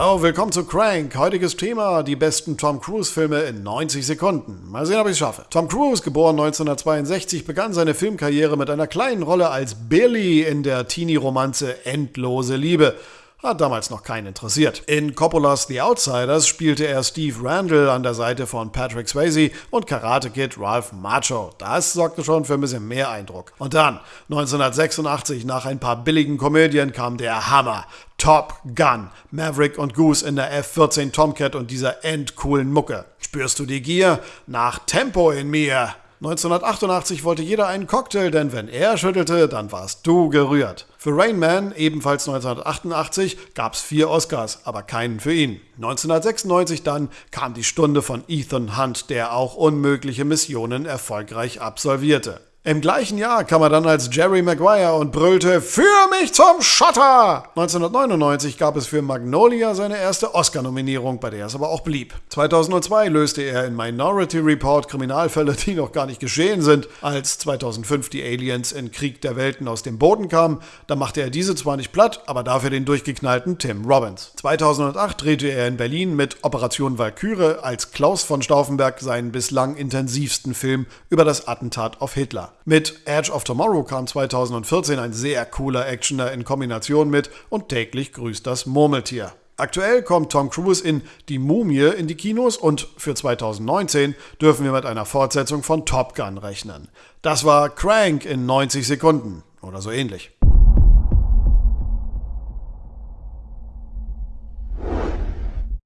Hallo, willkommen zu Crank. Heutiges Thema, die besten Tom Cruise-Filme in 90 Sekunden. Mal sehen, ob ich es schaffe. Tom Cruise, geboren 1962, begann seine Filmkarriere mit einer kleinen Rolle als Billy in der Teenie-Romanze Endlose Liebe. Hat damals noch keinen interessiert. In Coppolas The Outsiders spielte er Steve Randall an der Seite von Patrick Swayze und Karate Kid Ralph Macho. Das sorgte schon für ein bisschen mehr Eindruck. Und dann, 1986, nach ein paar billigen Komödien, kam der Hammer. Top Gun. Maverick und Goose in der F-14 Tomcat und dieser endcoolen Mucke. Spürst du die Gier? Nach Tempo in mir. 1988 wollte jeder einen Cocktail, denn wenn er schüttelte, dann warst du gerührt. Für Rain Man, ebenfalls 1988, gab es vier Oscars, aber keinen für ihn. 1996 dann kam die Stunde von Ethan Hunt, der auch unmögliche Missionen erfolgreich absolvierte. Im gleichen Jahr kam er dann als Jerry Maguire und brüllte Für mich zum Schotter! 1999 gab es für Magnolia seine erste Oscar-Nominierung, bei der es aber auch blieb. 2002 löste er in Minority Report Kriminalfälle, die noch gar nicht geschehen sind. Als 2005 die Aliens in Krieg der Welten aus dem Boden kamen, da machte er diese zwar nicht platt, aber dafür den durchgeknallten Tim Robbins. 2008 drehte er in Berlin mit Operation Valkyrie als Klaus von Stauffenberg seinen bislang intensivsten Film über das Attentat auf Hitler. Mit Edge of Tomorrow kam 2014 ein sehr cooler Actioner in Kombination mit und täglich grüßt das Murmeltier. Aktuell kommt Tom Cruise in Die Mumie in die Kinos und für 2019 dürfen wir mit einer Fortsetzung von Top Gun rechnen. Das war Crank in 90 Sekunden oder so ähnlich.